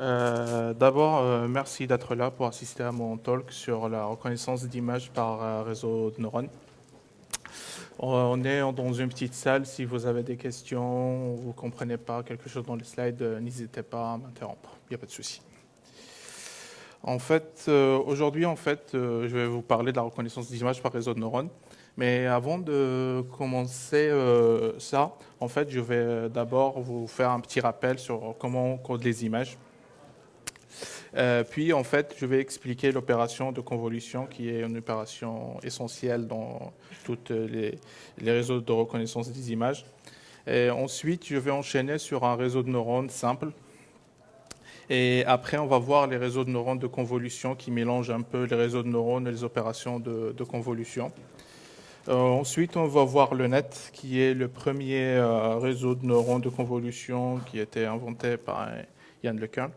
Euh, D'abord, euh, merci d'être là pour assister à mon talk sur la reconnaissance d'images par euh, réseau de neurones. On est dans une petite salle. Si vous avez des questions, vous ne comprenez pas quelque chose dans les slides, n'hésitez pas à m'interrompre. Il n'y a pas de souci. En fait, aujourd'hui, en fait, je vais vous parler de la reconnaissance d'images par réseau de neurones. Mais avant de commencer ça, en fait, je vais d'abord vous faire un petit rappel sur comment on code les images. Euh, puis, en fait, je vais expliquer l'opération de convolution qui est une opération essentielle dans tous les, réseaux de reconnaissance des images. Ensuite, je vais enchaîner sur un réseau de neurones simple. Et après, on va voir les réseaux de neurones de convolution qui mélangent un peu les réseaux de neurones et les opérations de, de convolution. Euh, ensuite, on va voir le net, qui est le premier euh, réseau de neurones de convolution qui a été inventé par Yann LeCun.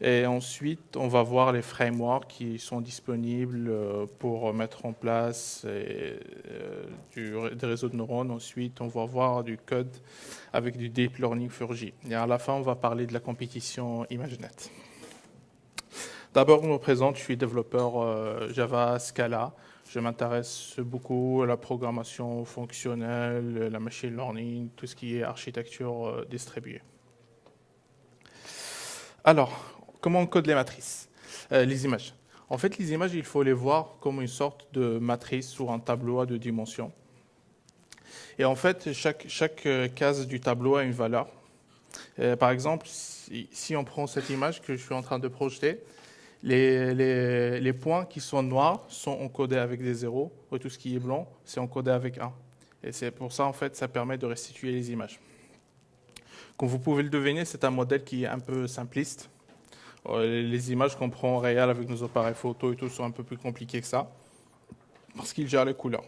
Et ensuite, on va voir les frameworks qui sont disponibles euh, pour mettre en place euh, du, des réseaux de neurones. Ensuite, on va voir du code avec du Deep Learning Furgy. Et à la fin, on va parler de la compétition ImageNet. D'abord, je me présente, je suis développeur euh, Java Scala. Je m'intéresse beaucoup à la programmation fonctionnelle, la machine learning, tout ce qui est architecture distribuée. Alors, comment on code les matrices, euh, les images. En fait, les images, il faut les voir comme une sorte de matrice sur un tableau à deux dimensions. Et en fait, chaque, euh, case du tableau a une valeur. Euh, par exemple, si, on prend cette image que je suis en train de projeter, les, points qui sont noirs sont encodés avec des zéros, et tout ce qui est blanc, c'est encodé avec 1. Et c'est pour ça, en fait, ça permet de restituer les images. Comme vous pouvez le deviner, c'est un modèle qui est un peu simpliste. Euh, les images qu'on prend en réel avec nos appareils photo et tout sont un peu plus compliquées que ça, parce qu'il gère les couleurs.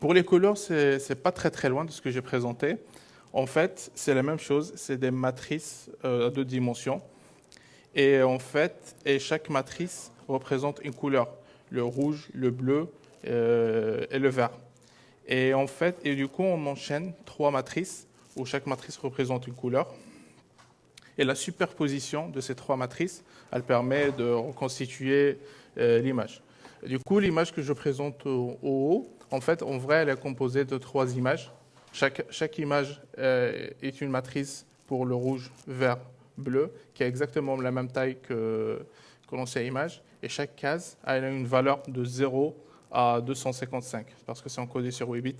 Pour les couleurs, c'est n'est pas très très loin de ce que j'ai présenté. En fait, c'est la même chose, c'est des matrices euh, à deux dimensions. Et en fait, et chaque matrice représente une couleur, le rouge, le bleu euh, et le vert. Et en fait, et du coup, on enchaîne trois matrices où chaque matrice représente une couleur. Et la superposition de ces trois matrices, elle permet de reconstituer euh, l'image. Du coup, l'image que je présente au, haut, en fait, en vrai, elle est composée de trois images. Chaque, image euh, est une matrice pour le rouge, vert, bleu, qui a exactement la même taille que, que l'ancienne image. Et chaque case a une valeur de 0 à 255, parce que c'est encodé sur 8 bits.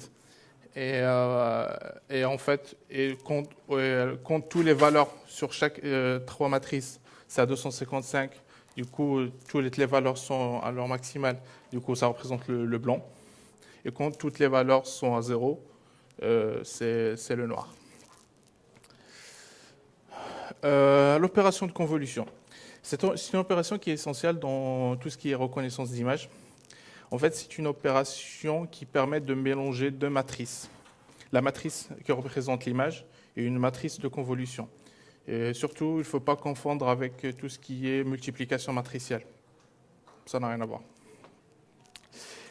Et, euh, et, en fait, et compte, toutes les valeurs sur chaque euh, trois matrices, c'est à 255. Du coup, toutes les valeurs sont à leur maximale. Du coup, ça représente le, le blanc. Et quand toutes les valeurs sont à zéro, euh, c'est le noir. L'opération de convolution. C'est une opération qui est essentielle dans tout ce qui est reconnaissance d'image. En fait, c'est une opération qui permet de mélanger deux matrices. La matrice qui représente l'image et une matrice de convolution. Et surtout, il ne faut pas confondre avec tout ce qui est multiplication matricielle. Ça n'a rien à voir.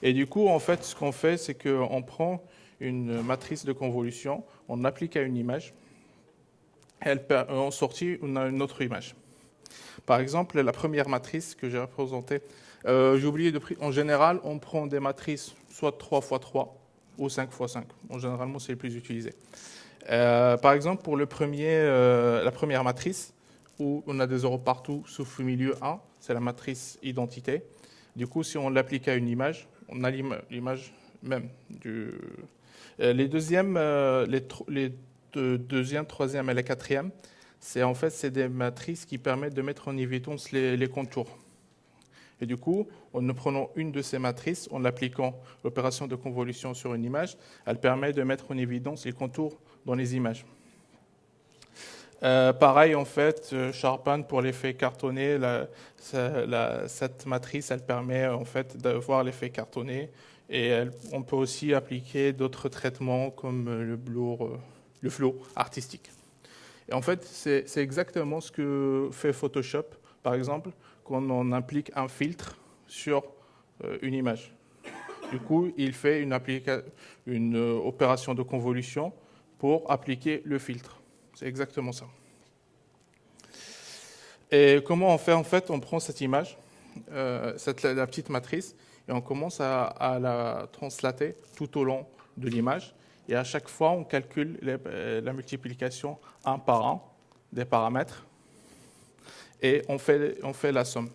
Et du coup, en fait, ce qu'on fait, c'est qu'on prend une matrice de convolution, on applique à une image, et en sortie, on a une autre image. Par exemple, la première matrice que j'ai représentée, euh, j'ai oublié de prendre. En général, on prend des matrices soit 3 x 3 ou 5 x 5. En généralement, c'est le plus utilisé. Euh, par exemple, pour le euh, la première matrice, où on a des zéros partout, sauf au milieu 1, c'est la matrice identité. Du coup, si on l'applique à une image, on a l'image même. Euh, les deuxièmes, les, les deux, deuxième, troisième et la quatrième, c'est en fait des matrices qui permettent de mettre en évidence les contours. Et du coup, en prenant une de ces matrices, en appliquant l'opération de convolution sur une image, elle permet de mettre en évidence les contours dans les images. Euh, pareil, en fait, Sharpen pour l'effet cartonné, cette matrice, elle permet en fait de voir l'effet cartonné et on peut aussi appliquer d'autres traitements comme le, blur, le flow artistique. Et en fait, c'est exactement ce que fait Photoshop, par exemple, quand on applique un filtre sur euh, une image. Du coup, il fait une, euh, opération de convolution pour appliquer le filtre. C'est exactement ça. Et comment on fait En fait, on prend cette image, euh, cette, la petite matrice, et on commence à, la translater tout au long de l'image. Et à chaque fois, on calcule la multiplication un par un des paramètres et on fait, on fait la somme.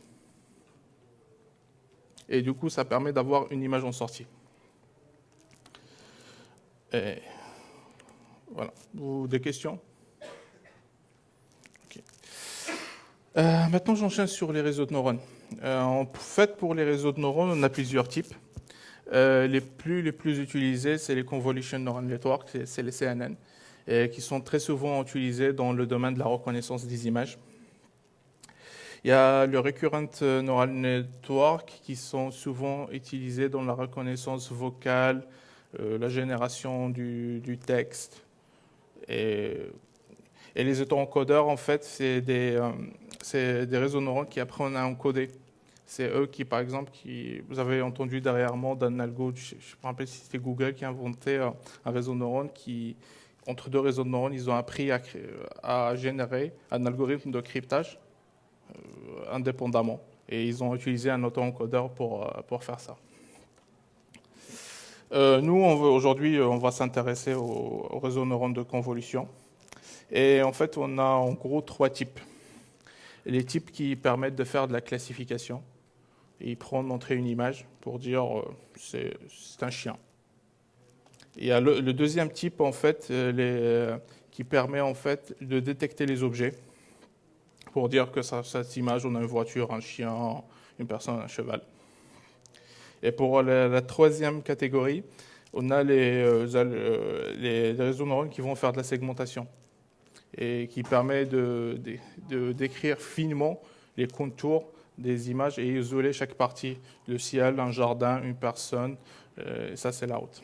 Et du coup, ça permet d'avoir une image en sortie. Voilà. Vous, des questions? Euh, Maintenant, j'enchaîne sur les réseaux de neurones. Euh, en fait, pour les réseaux de neurones, on a plusieurs types. Euh, les, plus, les plus utilisés, c'est les Convolution Neural Network, c'est les CNN, qui sont très souvent utilisés dans le domaine de la reconnaissance des images. Il y a le Recurrent Neural Network qui sont souvent utilisés dans la reconnaissance vocale, euh, la génération du, texte. Et, les autoencodeurs, en fait, c'est des, euh, réseaux neuronaux qui apprennent à encoder. C'est eux qui, par exemple, qui, vous avez entendu derrière moi d'un algo, je ne me rappelle si c'était Google qui a inventé un réseau de neurones qui, entre deux réseaux neurones, ils ont appris à, générer un algorithme de cryptage euh, indépendamment. Et ils ont utilisé un auto-encodeur pour, euh, pour faire ça. Euh, nous, aujourd'hui, on va s'intéresser au, au, réseau neurones de convolution. Et en fait, on a en gros trois types. Les types qui permettent de faire de la classification il prend montrer une image pour dire euh, c'est un chien. Il y a le, deuxième type en fait euh, euh, qui permet en fait de détecter les objets pour dire que ça, cette image on a une voiture, un chien, une personne, un cheval. Et pour la, troisième catégorie, on a les, les, réseaux neuronaux qui vont faire de la segmentation et qui permet de, décrire finement les contours des images et isoler chaque partie, le ciel, un jardin, une personne, euh, ça c'est la route.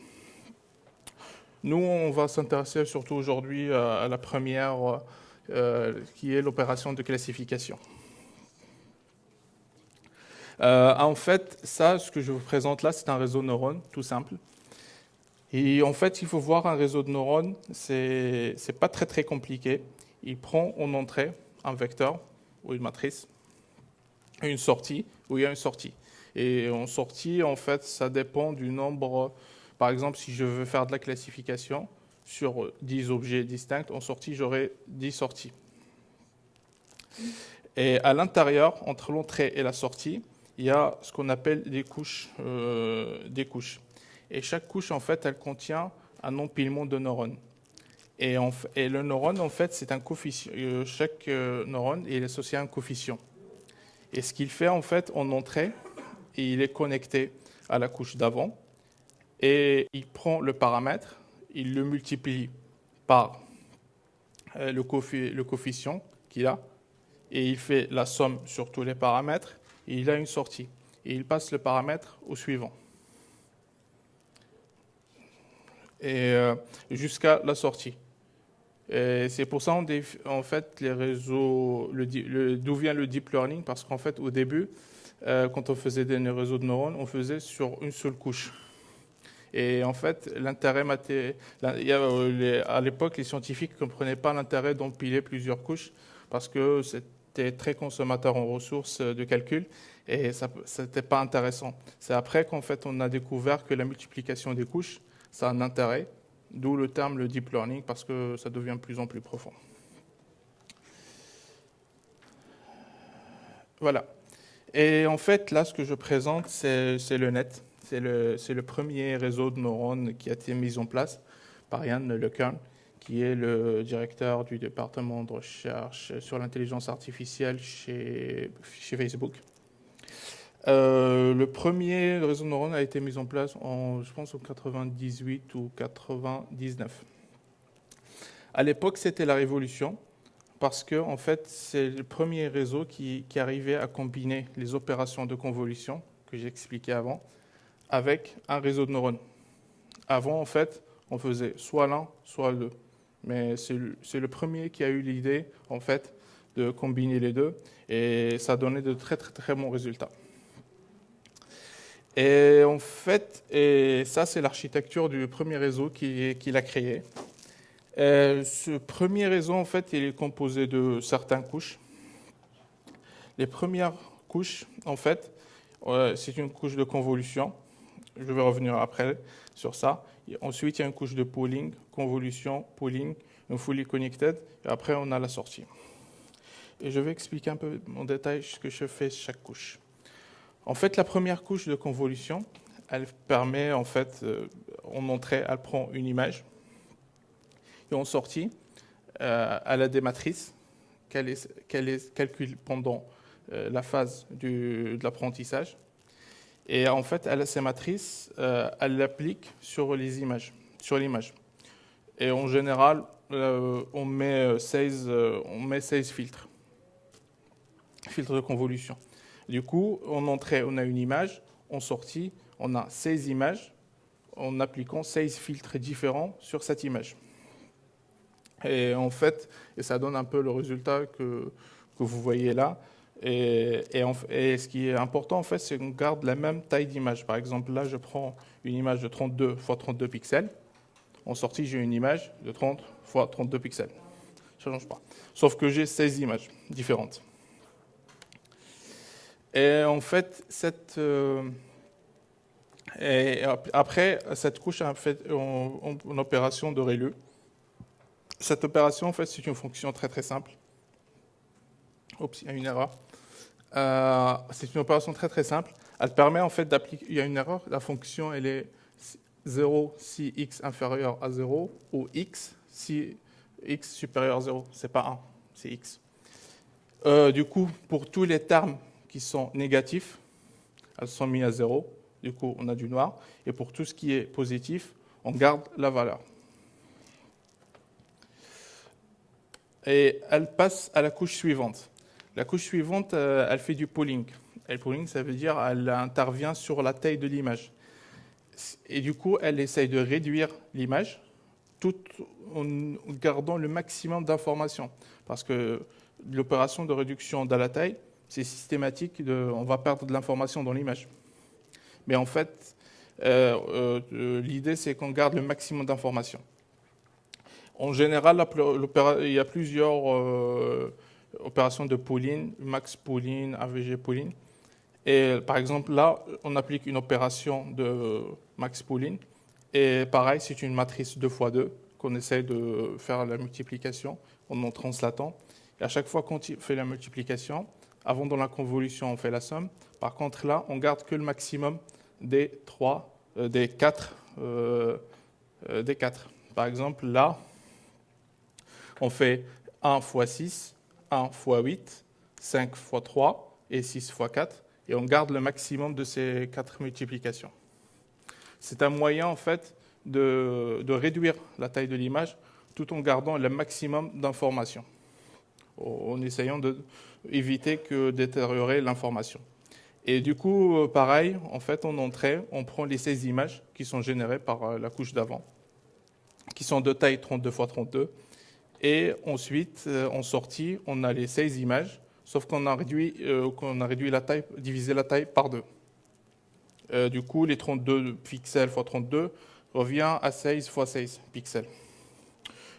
Nous, on va s'intéresser surtout aujourd'hui à, la première, euh, qui est l'opération de classification. Euh, en fait, ça, ce que je vous présente là, c'est un réseau de neurones, tout simple. Et en fait, il faut voir un réseau de neurones, c'est pas très très compliqué. Il prend en entrée un vecteur ou une matrice, une sortie, où il y a une sortie. Et en sortie, en fait, ça dépend du nombre. Par exemple, si je veux faire de la classification sur 10 objets distincts, en sortie, j'aurai 10 sorties. Et à l'intérieur, entre l'entrée et la sortie, il y a ce qu'on appelle des couches, euh. Et chaque couche, en fait, elle contient un empilement de neurones. Et, le neurone, en fait, c'est un coefficient. Euh, chaque euh, neurone est associé à un coefficient. Et ce qu'il fait en fait en entrée, il est connecté à la couche d'avant et il prend le paramètre, il le multiplie par euh, le, coefficient qu'il a et il fait la somme sur tous les paramètres et il a une sortie. Et il passe le paramètre au suivant. Et euh, jusqu'à la sortie. C'est pour ça, en fait, les réseaux, d'où vient le deep learning? Parce qu'en fait, au début, euh, quand on faisait des réseaux de neurones, on faisait sur une seule couche. Et en fait, l'intérêt euh, à l'époque, les scientifiques ne comprenaient pas l'intérêt d'empiler plusieurs couches parce que c'était très consommateur en ressources de calcul et ça n'était pas intéressant. C'est après qu'en fait, on a découvert que la multiplication des couches, ça a un intérêt D'où le terme le deep learning, parce que ça devient de plus en plus profond. Voilà. Et en fait, là, ce que je présente, c'est le net. C'est le, premier réseau de neurones qui a été mis en place par Yann LeCun, qui est le directeur du département de recherche sur l'intelligence artificielle chez, Facebook. Euh, le premier réseau de neurones a été mis en place en, je pense, en 98 ou 99. À l'époque, c'était la révolution parce que, en fait, c'est le premier réseau qui, arrivait à combiner les opérations de convolution que j'ai expliqué avant avec un réseau de neurones. Avant, en fait, on faisait soit l'un, soit le deux. Mais c'est le, premier qui a eu l'idée, en fait, de combiner les deux et ça donnait de très, très, très bons résultats. Et en fait, et ça c'est l'architecture du premier réseau qu'il a créé. ce premier réseau, en fait, il est composé de certaines couches. Les premières couches, en fait, c'est une couche de convolution. Je vais revenir après sur ça. ensuite, il y a une couche de pooling, convolution, pooling, une fully connected, et après, on a la sortie. Et je vais expliquer un peu en détail ce que je fais chaque couche. En fait, la première couche de convolution, elle permet, en fait, euh, en entrée, elle prend une image, et en sortie, euh, elle a des matrices qu'elle calcule pendant euh, la phase de l'apprentissage. Et en fait, elle ces matrices, euh, elle l'applique sur les images, sur l'image. Et en général, euh, on, met 16, on met 16 filtres, filtres de convolution. Du coup, en entrée, on a une image, en sortie, on a 16 images en appliquant 16 filtres différents sur cette image. Et en fait, et ça donne un peu le résultat que, que vous voyez là. Et, ce qui est important, en fait, c'est qu'on garde la même taille d'image. Par exemple, là, je prends une image de 32 x 32 pixels. En sortie, j'ai une image de 30 x 32 pixels. Ça ne change pas. Sauf que j'ai 16 images différentes. Et en fait, euh, après, cette couche a fait une, opération de ReLU. Cette opération, en fait, c'est une fonction très très simple. Oups, il y a une erreur. Euh, c'est une opération très très simple. Elle permet en fait d'appliquer. Il y a une erreur. La fonction, elle est 0 si x inférieur à 0 ou x si x supérieur à 0. C'est pas 1, c'est x. Euh, du coup, pour tous les termes qui sont négatifs, elles sont mises à 0. Du coup, on a du noir. Et pour tout ce qui est positif, on garde la valeur. Et elle passe à la couche suivante. La couche suivante, euh, elle fait du pooling. Et le pooling, ça veut dire qu'elle intervient sur la taille de l'image. Et du coup, elle essaye de réduire l'image tout en gardant le maximum d'informations. Parce que l'opération de réduction de la taille, c'est systématique, on va perdre de l'information dans l'image. Mais en fait, euh, euh, l'idée, c'est qu'on garde le maximum d'informations. En général, il y a plusieurs opération de pooling, max pooling, AVG pooling. Et par exemple, là, on applique une opération de max pooling. Et pareil, c'est une matrice 2 x 2 qu'on essaie de faire la multiplication en translatant. Et à chaque fois qu'on fait la multiplication, avant dans la convolution, on fait la somme. Par contre, là, on garde que le maximum des 3, euh, des 4, euh, euh, des 4. Par exemple, là, on fait 1 x 6 1 x 8, 5 x 3 et 6 x 4. Et on garde le maximum de ces quatre multiplications. C'est un moyen, en fait, de, réduire la taille de l'image tout en gardant le maximum d'informations, en essayant d'éviter que détériorer l'information. Et du coup, euh, pareil, en fait, en entrée, on prend les 16 images qui sont générées par euh, la couche d'avant, qui sont de taille 32 x 32, et ensuite, euh, en sortie, on a les 16 images, sauf qu'on a réduit, euh, a réduit la taille, divisé la taille par deux. Euh, du coup, les 32 pixels x 32 revient à 16 x 16 pixels.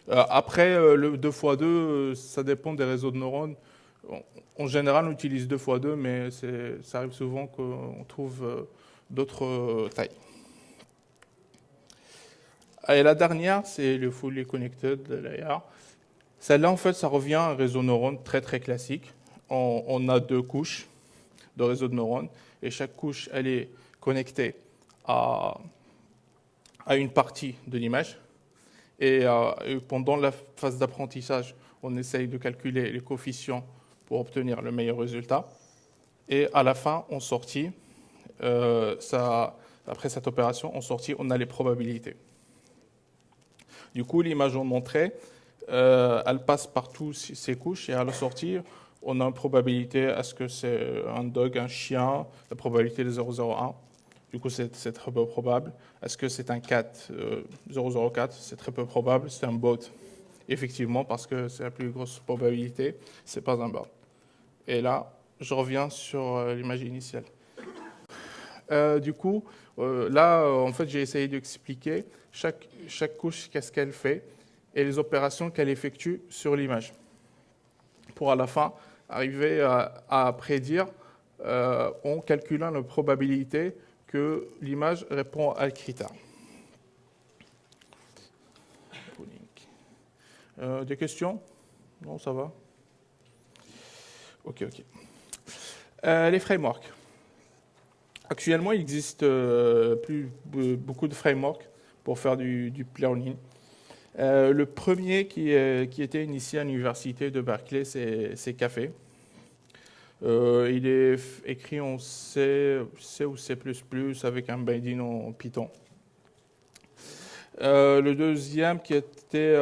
après, le 2 x 2, ça dépend des réseaux de neurones. En général, on utilise 2 x 2, mais ça arrive souvent qu'on trouve d'autres tailles. Et la dernière, c'est le Fully Connected Layer. Celle-là, en fait, ça revient à un réseau neurone très très classique. On, a deux couches de réseau de neurones et chaque couche, elle est connectée à, à une partie de l'image. Et, euh, pendant la phase d'apprentissage, on essaye de calculer les coefficients pour obtenir le meilleur résultat. Et à la fin, en sortie, euh, après cette opération, en sortie, on a les probabilités. Du coup, l'image en entrée, euh, elle passe par toutes ces couches et à la sortie, on a une probabilité à ce que c'est un dog, un chien, la probabilité de 0,01. Du coup, c'est très peu probable. Est-ce que c'est un cat 004 euh, C'est très peu probable. C'est un bot, effectivement, parce que c'est la plus grosse probabilité. C'est pas un bot. Et là, je reviens sur euh, l'image initiale. du coup, là, en fait, j'ai essayé d'expliquer chaque, chaque couche, qu'est-ce qu'elle fait et les opérations qu'elle effectue sur l'image, pour à la fin arriver à, prédire en calculant la probabilité que l'image répond à un critère. des questions? Non, ça va Ok, ok. les frameworks. Actuellement, il existe euh, plus, beaucoup de frameworks pour faire du, du. Euh, le premier qui, qui, était initié à l'université de Berkeley, c'est Café. Euh, il est écrit en C, C, ou C++ avec un binding en Python. le deuxième qui était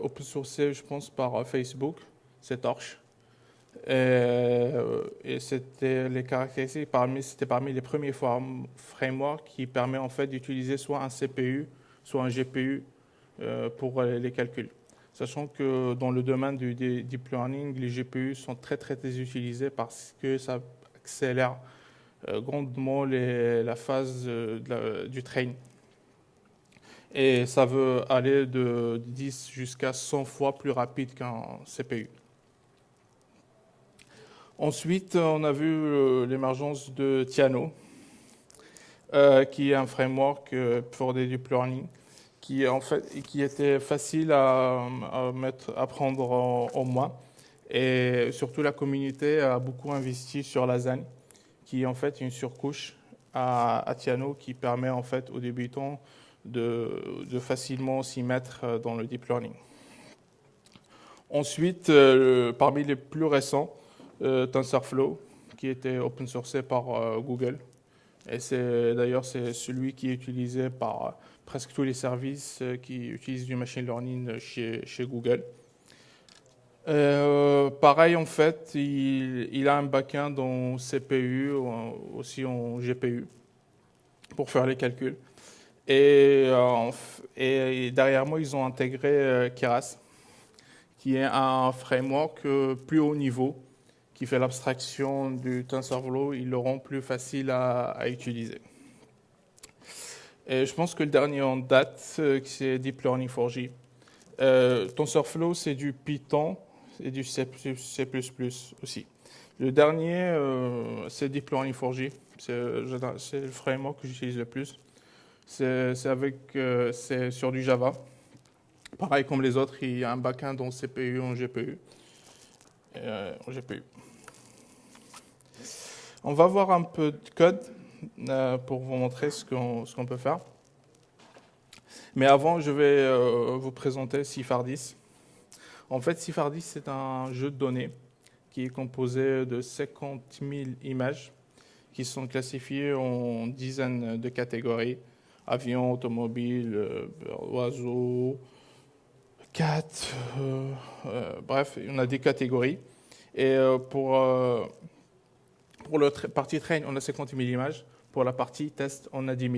open source, je pense, par Facebook, c'est Torch. Euh, et c'était les parmi, c'était parmi les premiers frameworks qui permet en fait d'utiliser soit un CPU, soit un GPU euh, pour les calculs. Sachant que dans le domaine du deep learning, les GPU sont très très, utilisés parce que ça accélère euh, grandement la phase du train. Et ça veut aller de 10 jusqu'à 100 fois plus rapide qu'un CPU. Ensuite, on a vu euh, l'émergence de Tiano, euh, qui est un framework euh, pour des deep learning, qui, en était facile à, mettre, à prendre en, main. Et surtout, la communauté a beaucoup investi sur la ZAN, qui est en fait une surcouche à, à Tiano qui permet en fait aux débutants de, facilement s'y mettre dans le deep learning. Ensuite, parmi les plus récents, euh, TensorFlow, qui était open sourcé par euh, Google. Et c'est d'ailleurs c'est celui qui est utilisé par euh, presque tous les services qui utilisent du machine learning chez, chez Google. pareil, en fait, il, il a un backend en CPU, aussi en GPU, pour faire les calculs. Et, et derrière moi, ils ont intégré Keras, qui est un framework plus haut niveau, qui fait l'abstraction du TensorFlow, ils le rend plus facile à, utiliser. Et je pense que le dernier en date, euh, c'est Deep Learning 4J. Euh, TensorFlow, c'est du Python et du C++ aussi. Le dernier, euh, c'est Deep Learning 4J. C'est le framework que j'utilise le plus. C'est c'est sur du Java. Pareil comme les autres, il y a un backend en CPU, en GPU. en GPU. On va voir un peu de code euh, pour vous montrer ce qu'on peut faire. Mais avant, je vais euh, vous présenter Cifardis. En fait, Cifardis, c'est un jeu de données qui est composé de 50 000 images qui sont classifiées en dizaines de catégories. Avions, automobiles, euh, oiseaux, cat, bref, on a des catégories. Et pour pour la partie train, on a 50 000 images. Pour la partie test, on a 10 000.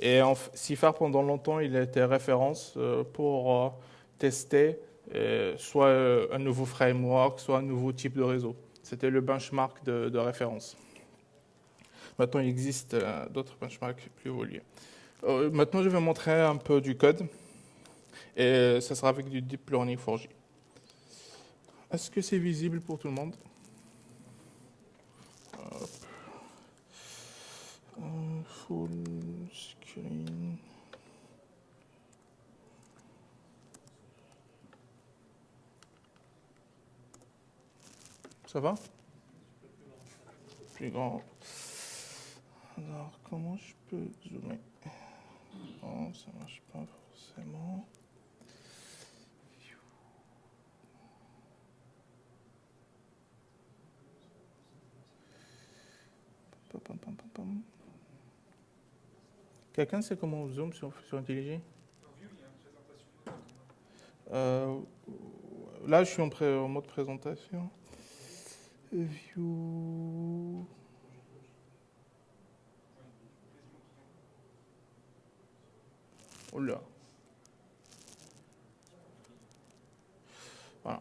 Et en, CIFAR, pendant longtemps, il a été référence euh, pour euh, tester euh, soit un nouveau framework, soit un nouveau type de réseau. C'était le benchmark de, référence. Maintenant, il existe d'autres benchmarks plus évolués. maintenant, je vais montrer un peu du code. Et ça sera avec du Deep Learning 4J. Est-ce que c'est visible pour tout le monde? Full screen. Ça va? Plus grand. Alors, comment je peux zoomer? Non, ça marche pas forcément. Quelqu'un sait comment on zoom sur, sur IntelliJ euh, Là, je suis en, mode présentation. View. Oh là. Voilà.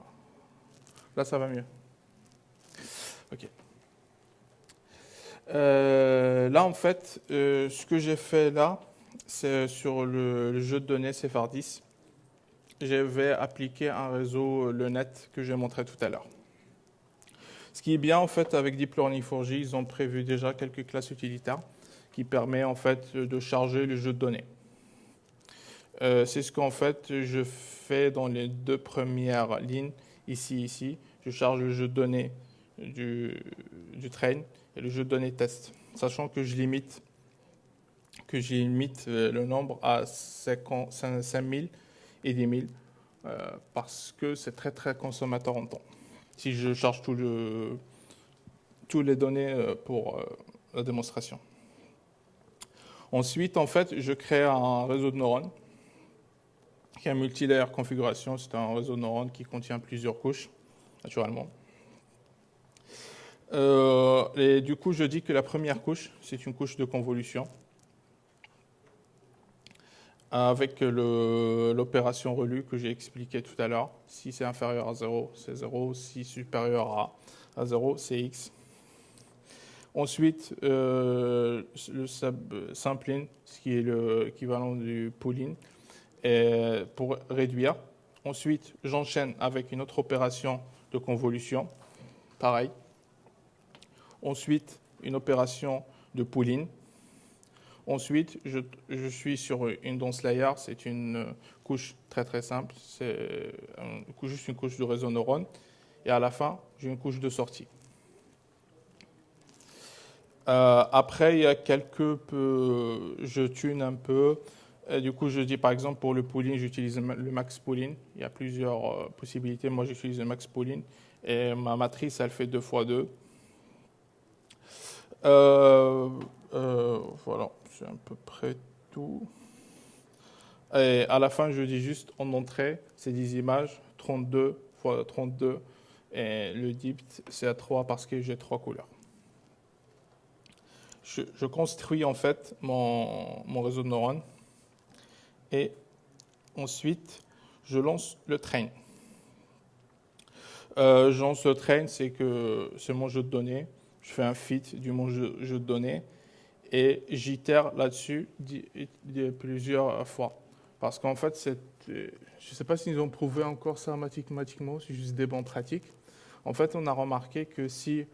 Là, ça va mieux. OK. Euh, là, en fait, euh, ce que j'ai fait là, c'est sur le, jeu de données Cephardis. Je vais appliquer un réseau, le net, que j'ai montré tout à l'heure. Ce qui est bien en fait avec Deep Learning 4J, ils ont prévu déjà quelques classes utilitaires qui permettent en fait de charger le jeu de données. Euh, c'est ce qu'en fait je fais dans les deux premières lignes, ici, ici. Je charge le jeu de données du, train et le jeu de données test, sachant que je limite, que je limite euh, le nombre à 5000 et 10 000 euh, parce que c'est très très consommateur en temps. Si je charge tout le, toutes les données euh, pour la démonstration. Ensuite, en fait, je crée un réseau de neurones qui est un multilayer configuration. C'est un réseau de neurones qui contient plusieurs couches, naturellement. Euh, et du coup, je dis que la première couche, c'est une couche de convolution avec l'opération relue que j'ai expliqué tout à l'heure. Si c'est inférieur à 0, c'est 0. Si supérieur à, à 0, c'est x. Ensuite, euh, le sampling, ce qui est l'équivalent du pooling, pour réduire. Ensuite, j'enchaîne avec une autre opération de convolution, pareil. Ensuite, une opération de pooling. Ensuite, je, suis sur une dense layer, c'est une couche très très simple, c'est juste une couche de réseau neurone. Et à la fin, j'ai une couche de sortie. Euh, après, il y a quelques peu, je tune un peu. Du coup, je dis par exemple pour le pooling, j'utilise le max pooling. Il y a plusieurs euh, possibilités. Moi, j'utilise le max pooling. Et ma matrice, elle fait 2 fois 2. Euh, voilà, c'est à peu près tout. Et à la fin, je dis juste en entrée, c'est des images, 32 fois 32. Et le dip, c'est à 3 parce que j'ai trois couleurs je, construis en fait mon, réseau de neurones et ensuite je lance le train. Euh, je lance le train, c'est que c'est mon jeu de données. Je fais un fit du mon jeu, de données et j'itère là-dessus plusieurs fois. Parce qu'en fait, je ne sais pas s'ils ont prouvé encore ça mathématiquement, c'est juste des bons pratiques. En fait, on a remarqué que si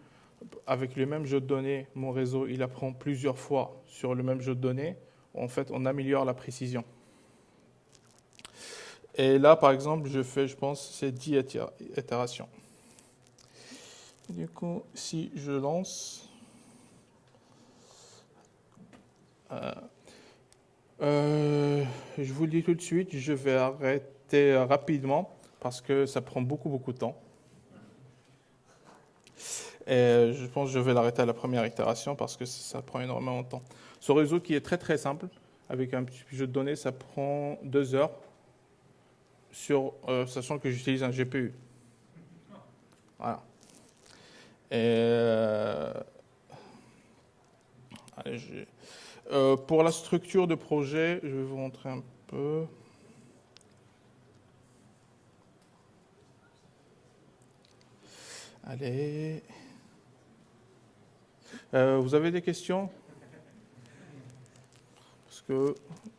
avec le même jeu de données, mon réseau, il apprend plusieurs fois sur le même jeu de données. En fait, on améliore la précision. Et là, par exemple, je fais, je pense, ces 10 itérations. Du coup, si je lance... Euh, euh, je vous le dis tout de suite, je vais arrêter rapidement parce que ça prend beaucoup, beaucoup de temps. Et je pense que je vais l'arrêter à la première itération parce que ça prend énormément de temps. Ce réseau qui est très très simple, avec un petit jeu de données, ça prend deux heures, sur, euh, sachant que j'utilise un GPU. Voilà. Euh, euh, pour la structure de projet, je vais vous montrer un peu. Allez. Euh, vous avez des questions? Parce que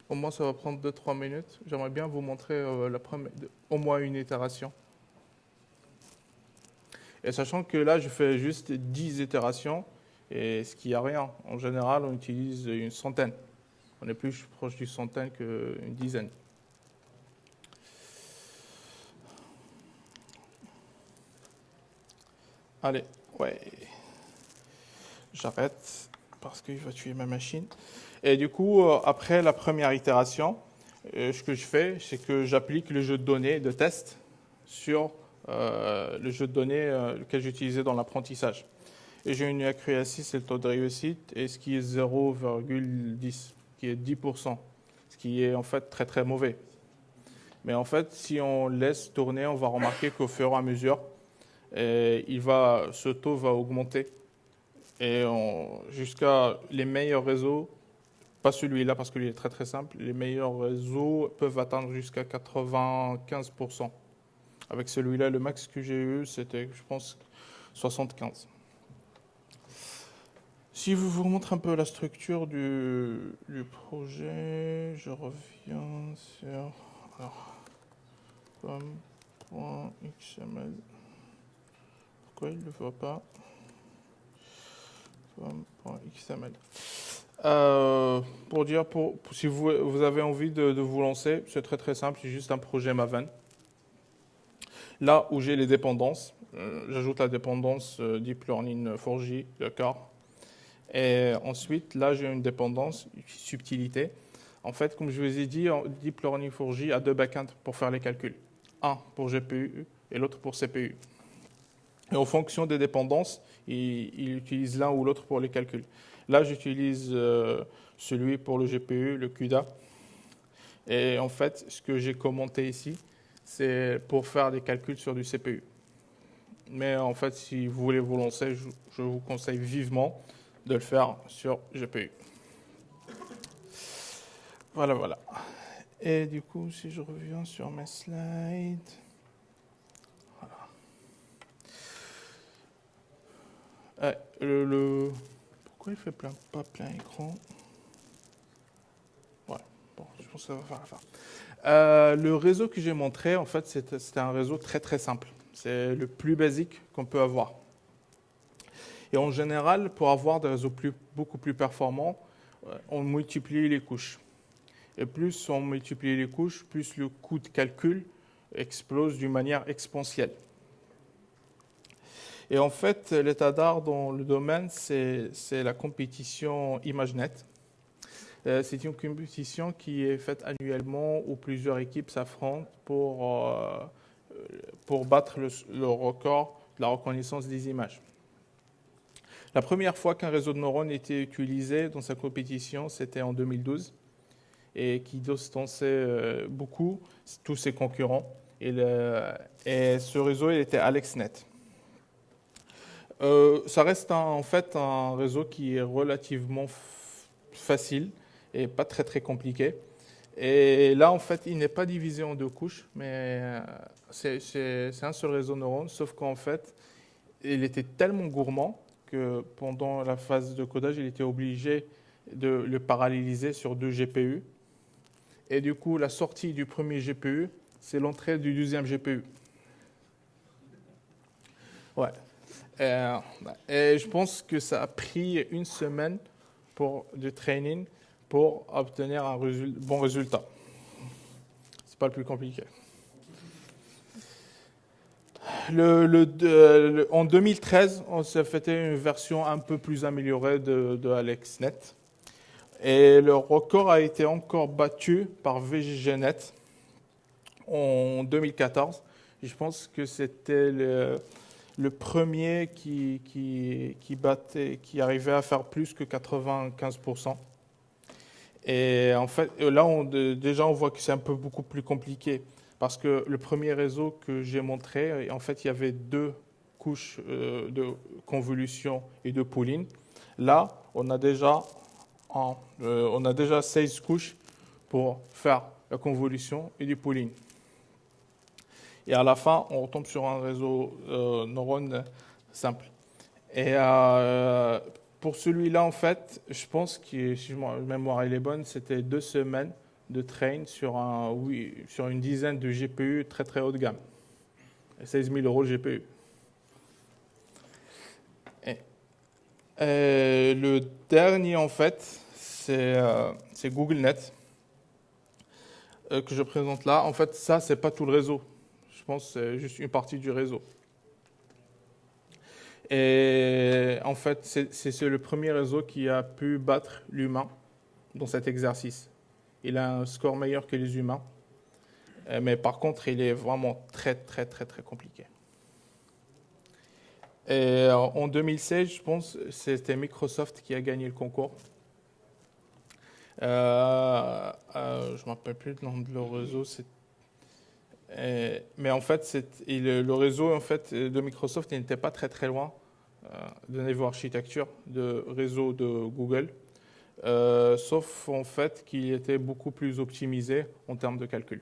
au moins ça va prendre 2-3 minutes. J'aimerais bien vous montrer la première, au moins une itération. Et sachant que là, je fais juste 10 itérations, et ce qui a rien. En général, on utilise une centaine. On est plus proche d'une centaine qu'une dizaine. Allez, ouais j'arrête parce qu'il va tuer ma machine. Et du coup, euh, après la première itération, euh, ce que je fais, c'est que j'applique le jeu de données de test sur le jeu de données que j'utilisais dans l'apprentissage. Et j'ai une accuracy, c'est le taux de réussite, et ce qui est 0,10, qui est 10%, ce qui est en fait très très mauvais. Mais en fait, si on laisse tourner, on va remarquer qu'au fur et à mesure, il va, ce taux va augmenter et jusqu'à les meilleurs réseaux, pas celui-là parce qu'il est très très simple, les meilleurs réseaux peuvent atteindre jusqu'à 95%. Avec celui-là, le max que j'ai eu, c'était, je pense, 75. Si je vous montre un peu la structure du, du projet, je reviens sur pourquoi il ne le voit pas .xml. Euh, pour dire, pour, si vous, vous, avez envie de, de vous lancer, c'est très très simple, c'est juste un projet Maven. Là où j'ai les dépendances, euh, j'ajoute la dépendance Deep Learning 4J, d'accord Et ensuite, là, j'ai une dépendance subtilité. En fait, comme je vous ai dit, Deep Learning 4J a deux backends pour faire les calculs. Un pour GPU et l'autre pour CPU. Et en fonction des dépendances, il, utilise l'un ou l'autre pour les calculs. Là, j'utilise euh, celui pour le GPU, le CUDA. Et en fait, ce que j'ai commenté ici, c'est pour faire des calculs sur du CPU. Mais en fait, si vous voulez vous lancer, je, vous conseille vivement de le faire sur GPU. Voilà, voilà. Et du coup, si je reviens sur mes slides... Euh, le, Pourquoi il fait plein, pas plein écran? Ouais, bon, je pense que ça va faire l'affaire. Euh, le réseau que j'ai montré, en fait, c'était un réseau très très simple. C'est le plus basique qu'on peut avoir. Et en général, pour avoir des réseaux plus, beaucoup plus performants, euh, on multiplie les couches. Et plus on multiplie les couches, plus le coût de calcul explose d'une manière exponentielle. Et en fait, l'état d'art dans le domaine, c'est la compétition ImageNet. Euh, c'est une compétition qui est faite annuellement où plusieurs équipes s'affrontent pour, euh, battre le, record de la reconnaissance des images. La première fois qu'un réseau de neurones était utilisé dans sa compétition, c'était en 2012 et qui distançait euh, beaucoup tous ses concurrents. Et, ce réseau était AlexNet. Ça reste en fait un réseau qui est relativement facile et pas très très compliqué. Et là, en fait, il n'est pas divisé en deux couches, mais euh, c'est un seul réseau neurone, sauf qu'en fait, il était tellement gourmand que pendant la phase de codage, il était obligé de le paralléliser sur deux GPU. Et du coup, la sortie du premier GPU, c'est l'entrée du deuxième GPU. Ouais. Euh, et je pense que ça a pris une semaine pour du training pour obtenir un bon résultat. C'est pas le plus compliqué. En 2013, on s'est fait une version un peu plus améliorée de, AlexNet. Et le record a été encore battu par VGGNet en 2014. Je pense que c'était le, premier qui arrivait à faire plus que 95%. Et en fait, là, on, déjà, on voit que c'est un peu beaucoup plus compliqué parce que le premier réseau que j'ai montré, en fait, il y avait deux couches euh, de convolution et de pooling. Là, on a déjà, euh, on a déjà 16 couches pour faire la convolution et du pooling. Et à la fin, on retombe sur un réseau euh, neurones simple. Et euh, pour celui-là, en fait, je pense que, si ma mémoire est bonne, c'était deux semaines de train sur, un, oui, sur une dizaine de GPU très très haut de gamme. 16 000 euros GPU. Et, et le dernier, en fait, c'est euh, GoogleNet euh, que je présente là. En fait, ça, c'est pas tout le réseau pense que c'est juste une partie du réseau. Et en fait, c'est le premier réseau qui a pu battre l'humain dans cet exercice. Il a un score meilleur que les humains, euh, mais par contre, il est vraiment très, très, très, très compliqué. Et en 2016, je pense, c'était Microsoft qui a gagné le concours. Euh, euh, je ne me rappelle plus le nom de leur réseau, euh, mais en fait, le réseau en fait, de Microsoft n'était pas très très loin euh, de niveau architecture de réseau de Google, euh, sauf en fait qu'il était beaucoup plus optimisé en termes de calcul.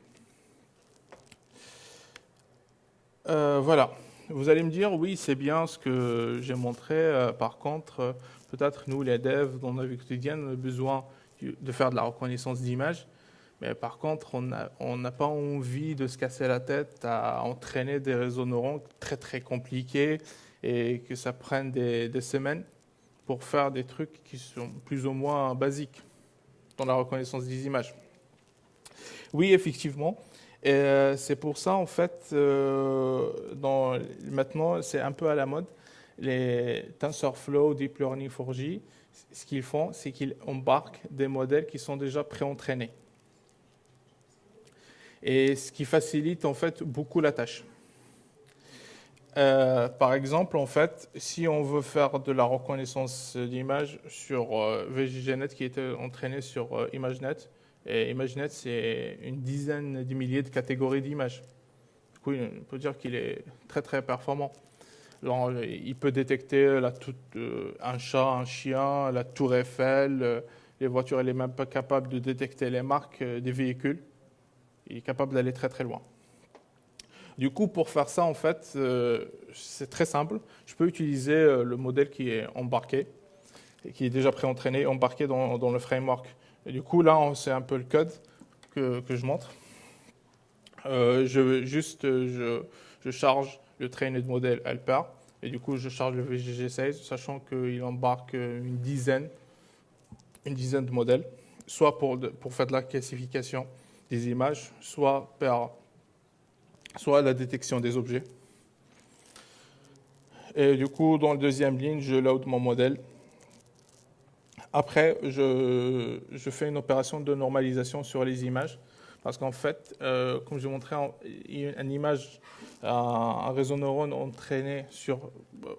voilà. Vous allez me dire, oui, c'est bien ce que j'ai montré. par contre, peut-être nous, les devs, dans la vie quotidienne, on a besoin de faire de la reconnaissance d'image. Par contre, on n'a pas envie de se casser la tête à entraîner des réseaux neuronaux très très compliqués et que ça prenne des, semaines pour faire des trucs qui sont plus ou moins basiques dans la reconnaissance des images. Oui, effectivement. Euh, c'est pour ça, en fait, euh, maintenant, c'est un peu à la mode. Les TensorFlow, Deep Learning 4G, ce qu'ils font, c'est qu'ils embarquent des modèles qui sont déjà pré-entraînés. Et ce qui facilite en fait beaucoup la tâche. Euh, par exemple, en fait, si on veut faire de la reconnaissance d'image sur euh, VGGNet qui était entraîné sur euh, ImageNet, et ImageNet, c'est une dizaine de milliers de catégories d'images. Du coup, on peut dire qu'il est très très performant. il peut détecter la un chat, un chien, la tour Eiffel, les voitures, elle est même pas capable de détecter les marques des véhicules. Il est capable d'aller très très loin. Du coup, pour faire ça, en fait, euh, c'est très simple. Je peux utiliser euh, le modèle qui est embarqué, et qui est déjà pré-entraîné, embarqué dans, le framework. Du coup, là, c'est un peu le code que, je montre. Euh, je, juste, je, charge le trained modèle helper, et du coup, je charge le VGG16, sachant qu'il embarque une dizaine, une dizaine de modèles, soit pour, pour faire de la classification images, soit par soit la détection des objets. Et du coup, dans la deuxième ligne, je load mon modèle. Après, je, je fais une opération de normalisation sur les images. Parce qu'en fait, euh, comme je montrais, une image, un réseau neurone entraîné sur,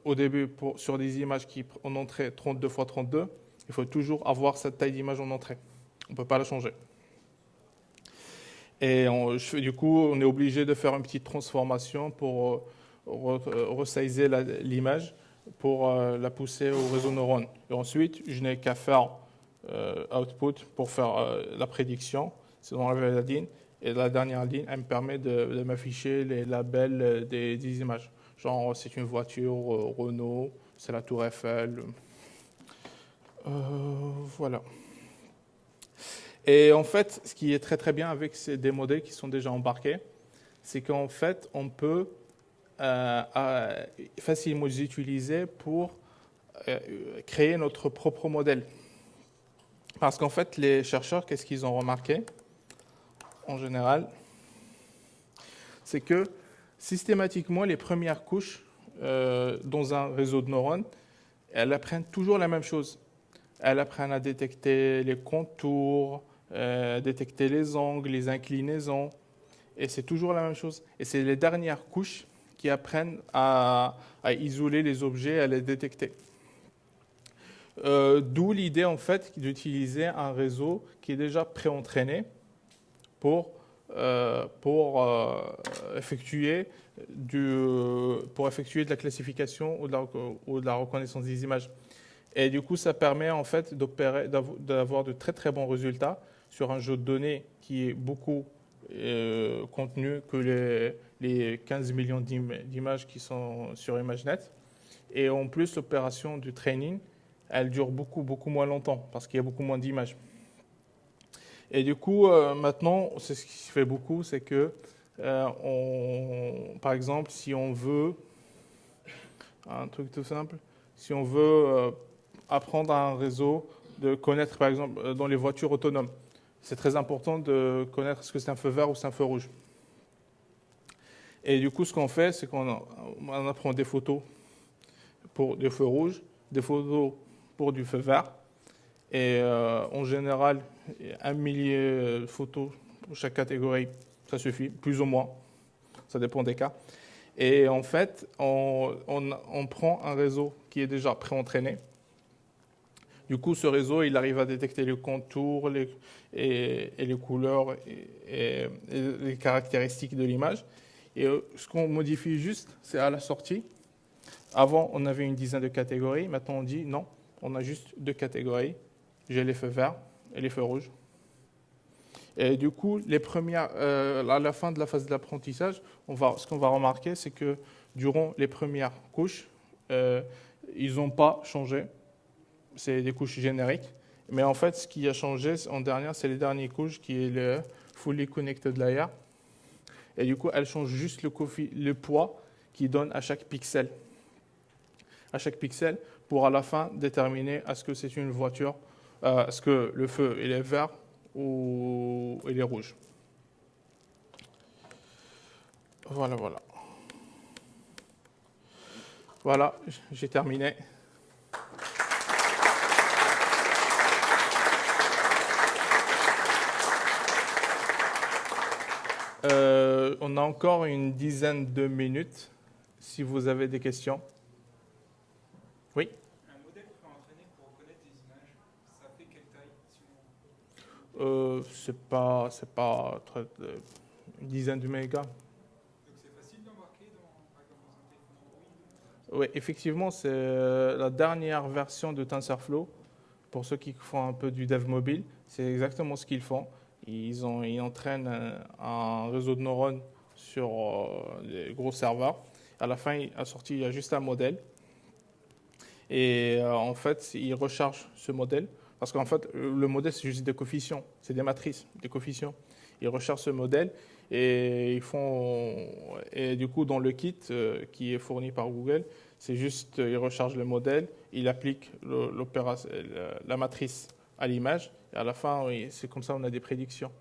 au début sur des images qui en entrée 32 x 32, il faut toujours avoir cette taille d'image en entrée. On ne peut pas la changer. Et du coup, on est obligé de faire une petite transformation pour euh, euh, resizer l'image pour euh, la pousser au réseau neurone. Et ensuite, je n'ai qu'à faire output pour faire la prédiction. C'est dans la ligne. Et la dernière ligne, elle me permet de, m'afficher les labels des, images. Genre, c'est une voiture Renault, c'est la tour Eiffel. voilà. Et en fait, ce qui est très très bien avec ces, modèles qui sont déjà embarqués, c'est qu'en fait, on peut euh, euh, facilement les utiliser pour euh, créer notre propre modèle. Parce qu'en fait, les chercheurs, qu'est-ce qu'ils ont remarqué en général C'est que systématiquement, les premières couches dans un réseau de neurones, elles apprennent toujours la même chose. Elles apprennent à détecter les contours, euh, détecter les angles, les inclinaisons. Et c'est toujours la même chose. Et c'est les dernières couches qui apprennent à, isoler les objets, à les détecter. Euh, d'où l'idée en fait d'utiliser un réseau qui est déjà pré-entraîné pour, euh, pour, effectuer pour effectuer de la classification ou de la, ou de la reconnaissance des images. Et du coup, ça permet en fait d'avoir de très très bons résultats sur un jeu de données qui est beaucoup euh, contenu que les, les 15 millions d'images qui sont sur ImageNet. Et en plus, l'opération du training, elle dure beaucoup, beaucoup moins longtemps parce qu'il y a beaucoup moins d'images. Et du coup, euh, maintenant, c'est ce qui se fait beaucoup, c'est que, euh, on, par exemple, si on veut, un truc tout simple, si on veut apprendre à un réseau de connaître, par exemple, dans les voitures autonomes, c'est très important de connaître ce que c'est un feu vert ou c'est un feu rouge. Et du coup, ce qu'on fait, c'est qu'on apprend des photos pour des feux rouges, des photos pour du feu vert. Et euh, en général, un millier de photos pour chaque catégorie, ça suffit, plus ou moins. Ça dépend des cas. Et en fait, on, on prend un réseau qui est déjà pré-entraîné du coup, ce réseau, il arrive à détecter les contours et, les couleurs et, les caractéristiques de l'image. Et euh, ce qu'on modifie juste, c'est à la sortie. Avant, on avait une dizaine de catégories. Maintenant, on dit non, on a juste deux catégories. J'ai les feux verts et les feux rouges. Et du coup, euh, à la fin de la phase d'apprentissage, ce qu'on va remarquer, c'est que durant les premières couches, euh, ils n'ont pas changé c'est des couches génériques. Mais en fait, ce qui a changé en dernière, c'est les dernières couches qui est le Fully Connected Layer. Et du coup, elle change juste le, poids qui donne à chaque pixel. À chaque pixel pour à la fin déterminer est-ce que c'est une voiture, euh, est-ce que le feu est vert ou il est rouge. Voilà, voilà. Voilà, j'ai terminé. Euh, on a encore une dizaine de minutes si vous avez des questions. Oui? Un modèle entraîner pour reconnaître des images, ça fait quelle taille euh, C'est pas, c'est pas très, euh, une dizaine de mégas. Donc c'est facile d'embarquer dans, un téléphone Android Oui, effectivement, c'est euh, la dernière version de TensorFlow. Pour ceux qui font un peu du dev mobile, c'est exactement ce qu'ils font. Ils, ont, ils entraînent un, réseau de neurones sur euh, les gros serveurs. À la fin, à il y a juste un modèle. Et euh, en fait, ils rechargent ce modèle. Parce qu'en fait, le modèle, c'est juste des coefficients. C'est des matrices, des coefficients. Ils rechargent ce modèle et ils font. Du coup, dans le kit euh, qui est fourni par Google, c'est juste, ils rechargent le modèle, ils appliquent la matrice à l'image à la fin, c'est comme ça qu'on a des prédictions.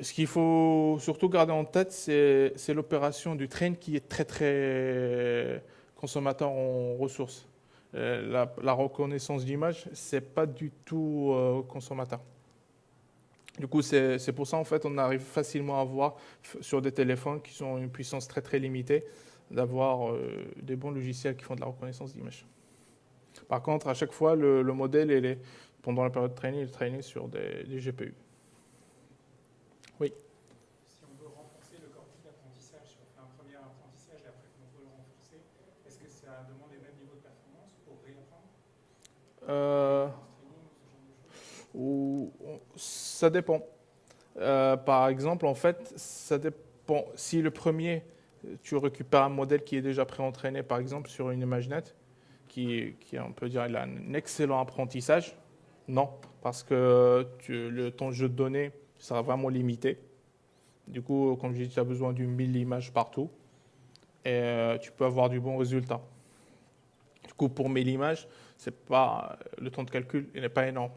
Ce qu'il faut surtout garder en tête, c'est l'opération du train qui est très très consommateur en ressources. Euh, la, reconnaissance d'image, c'est pas du tout euh, consommateur. Du coup, c'est pour ça en fait, on arrive facilement à voir sur des téléphones qui sont une puissance très très limitée, d'avoir euh, des bons logiciels qui font de la reconnaissance d'image. Par contre, à chaque fois, le, le modèle est pendant la période de training, il traînait sur des, GPU. Oui Si on veut renforcer le corpus d'apprentissage, si on fait un premier apprentissage et après qu'on veut le renforcer, est-ce que ça demande les mêmes niveaux de performance pour réapprendre? Euh, ou, Ça dépend. Euh, par exemple, en fait, ça dépend. Si le premier, tu récupères un modèle qui est déjà pré-entraîné, par exemple, sur une ImageNet, qui, qui, on peut dire, il a un excellent apprentissage, non, parce que le, ton jeu de données sera vraiment limité. Du coup, comme je dis, tu as besoin d'une 1000 images partout et euh, tu peux avoir du bon résultat. Du coup, pour 1000 images, pas, le temps de calcul n'est pas énorme.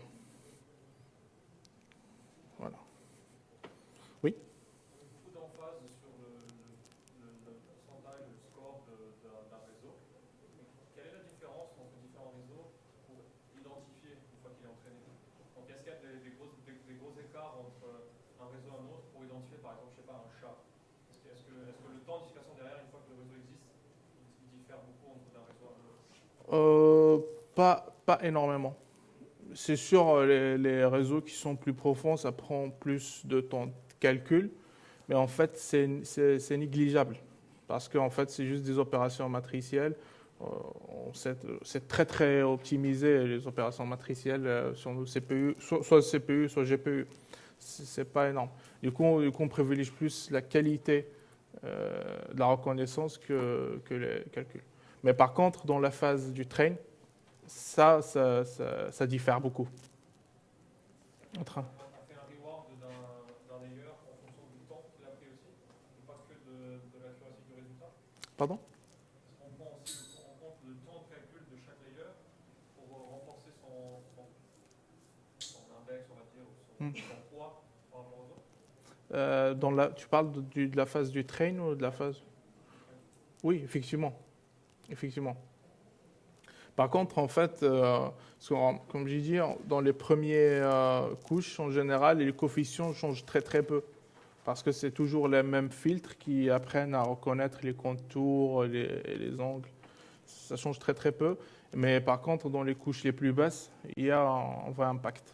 Euh, pas, pas énormément. C'est sûr, euh, les, réseaux qui sont plus profonds, ça prend plus de temps de calcul, mais en fait, c'est négligeable parce qu'en fait, c'est juste des opérations matricielles. Euh, c'est très très optimisé les opérations matricielles sur nos CPU, soit, CPU, soit GPU. C'est pas énorme. Du coup, on, on privilégie plus la qualité de la reconnaissance que, que les calculs. Mais par contre, dans la phase du train, ça, ça, ça, diffère beaucoup. Un du du résultat Pardon? On euh, dans la, Tu parles de, la phase du train ou de la phase? Oui, effectivement. Effectivement. Par contre, en fait, euh, comme j'ai dit, dans les premières euh, couches, en général, les coefficients changent très très peu. Parce que c'est toujours les mêmes filtres qui apprennent à reconnaître les contours et les, angles. Ça change très très peu. Mais par contre, dans les couches les plus basses, il y a un vrai impact.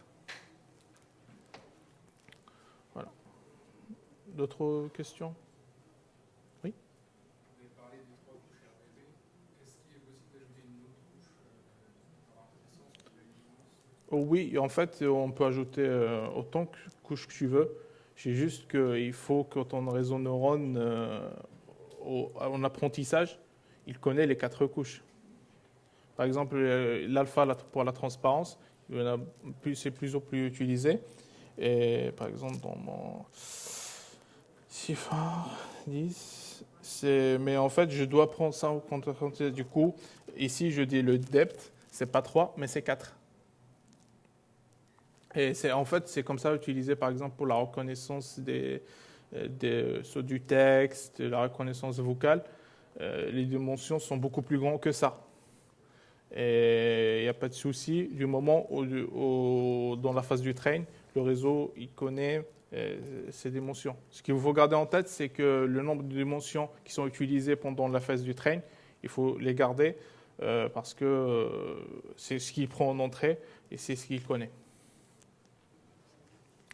D'autres questions? Oh oui, en fait, on peut ajouter euh, autant de couches que tu veux. C'est juste qu'il faut que ton réseau neurone, euh, en apprentissage, il connaît les quatre couches. Par exemple, euh, l'alpha pour la transparence, c'est plus en plus utilisé. Et par exemple, dans mon CIFAR 10, mais en fait, je dois prendre ça en compte. Du coup, ici, je dis le depth, c'est pas 3, mais c'est 4. Et c'est en fait, c'est comme ça utilisé par exemple pour la reconnaissance des, du texte, la reconnaissance vocale. Euh, les dimensions sont beaucoup plus grandes que ça. Et il n'y a pas de souci du moment où, dans la phase du train, le réseau il connaît ces dimensions. Ce qu'il faut garder en tête, c'est que le nombre de dimensions qui sont utilisées pendant la phase du train, il faut les garder euh, parce que c'est ce qu'il prend en entrée et c'est ce qu'il connaît.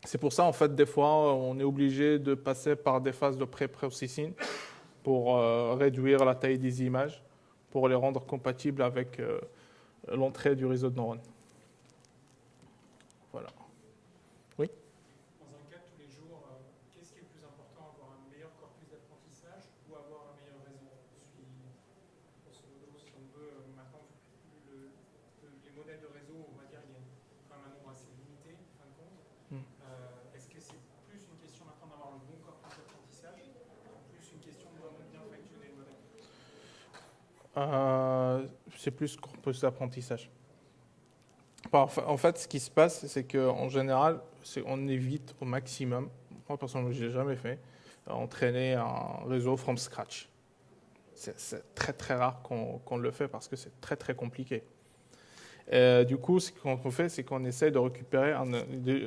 C'est pour ça, en fait, des fois, on est obligé de passer par des phases de pré-processing pour euh, réduire la taille des images, pour les rendre compatibles avec euh, l'entrée du réseau de neurones. Voilà. Oui Dans un cas de tous les jours, euh, qu'est-ce qui est le plus important Avoir un meilleur corpus d'apprentissage ou avoir un meilleur réseau Je suis, grosso modo, si on veut, maintenant, les modèles de réseau, on va dire, il y a quand même un nombre assez limité, en fin de compte. Hmm. Est-ce que c'est plus une question maintenant d'avoir le bon corpus d'apprentissage ou plus une question de vraiment bien factionner le modèle euh, C'est plus corpus d'apprentissage. En fait, ce qui se passe, c'est qu'en général, on évite au maximum, moi personnellement, je ne l'ai jamais fait, entraîner un réseau from scratch. C'est très très rare qu'on le fait parce que c'est très très compliqué. Euh, du coup, ce qu'on fait, c'est qu'on essaie de récupérer un,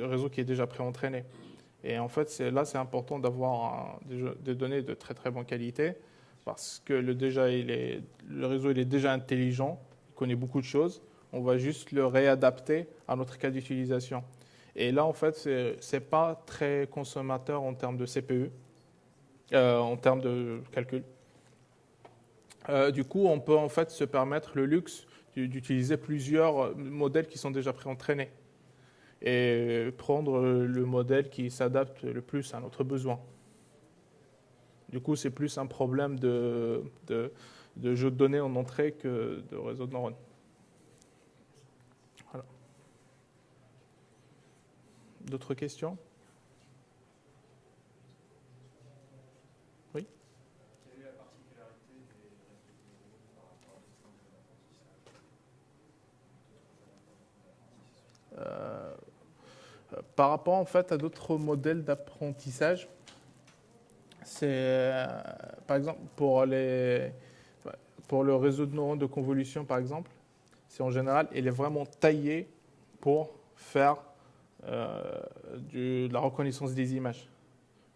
réseau qui est déjà pré-entraîné. Et en fait, là, c'est important d'avoir des données de très très bonne qualité parce que le, déjà, il est, le réseau il est déjà intelligent, il connaît beaucoup de choses. On va juste le réadapter à notre cas d'utilisation. Et là, en fait, ce n'est pas très consommateur en termes de CPU, euh, en termes de calcul. Euh, du coup, on peut en fait se permettre le luxe d'utiliser plusieurs modèles qui sont déjà pré-entraînés et prendre le modèle qui s'adapte le plus à notre besoin. Du coup, c'est plus un problème de, jeu de données en entrée que de réseau de neurones. D'autres questions? Euh, par rapport en fait à d'autres modèles d'apprentissage, c'est euh, par exemple pour, les, pour le réseau de neurones de convolution par exemple, c'est en général il est vraiment taillé pour faire euh, de la reconnaissance des images.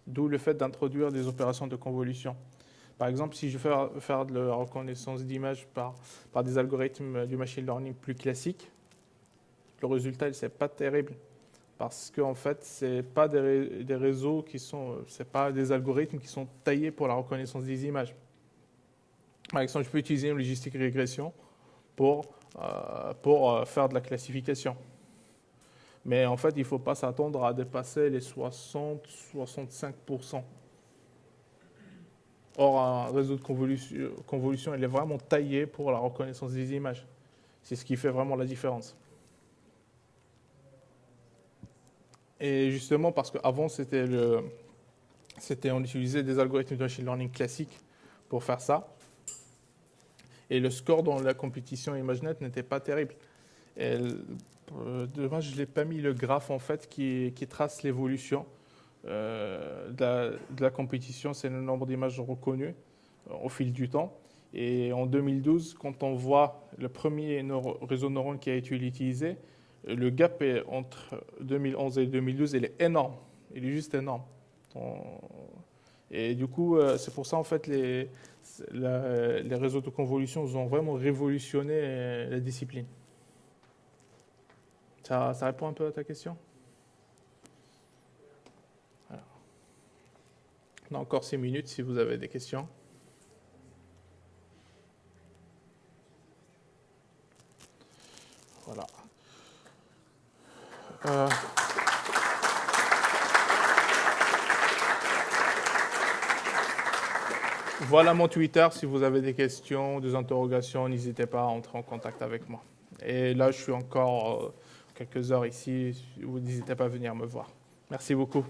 D'où le fait d'introduire des opérations de convolution. Par exemple, si je veux de la reconnaissance d'images par, par des algorithmes du machine learning plus classiques, le résultat, n'est pas terrible. Parce qu'en en fait, ce pas des, réseaux qui sont, c'est pas des algorithmes qui sont taillés pour la reconnaissance des images. Par exemple, je peux utiliser une logistique régression pour, euh, pour euh, faire de la classification. Mais en fait, il ne faut pas s'attendre à dépasser les 60-65%. Or, un réseau de convolution, convolution, il est vraiment taillé pour la reconnaissance des images. C'est ce qui fait vraiment la différence. Et justement, parce qu'avant, c'était on utilisait des algorithmes de machine learning classiques pour faire ça. Et le score dans la compétition ImageNet n'était pas terrible. Et, euh, je ne l'ai pas mis le graphe en fait qui, qui trace l'évolution euh, de, la, compétition. C'est le nombre d'images reconnues euh, au fil du temps. Et en 2012, quand on voit le premier réseau neuron qui a été utilisé, le gap entre 2011 et 2012, il est énorme. Il est juste énorme. Et du coup, euh, c'est pour ça, en fait, les, les réseaux de convolution ont vraiment révolutionné euh, la discipline. Ça, répond un peu à ta question? On a encore six minutes si vous avez des questions. Voilà. Euh. Voilà mon Twitter. Si vous avez des questions, des interrogations, n'hésitez pas à entrer en contact avec moi. Et là, je suis encore quelques heures ici. Vous n'hésitez pas à venir me voir. Merci beaucoup.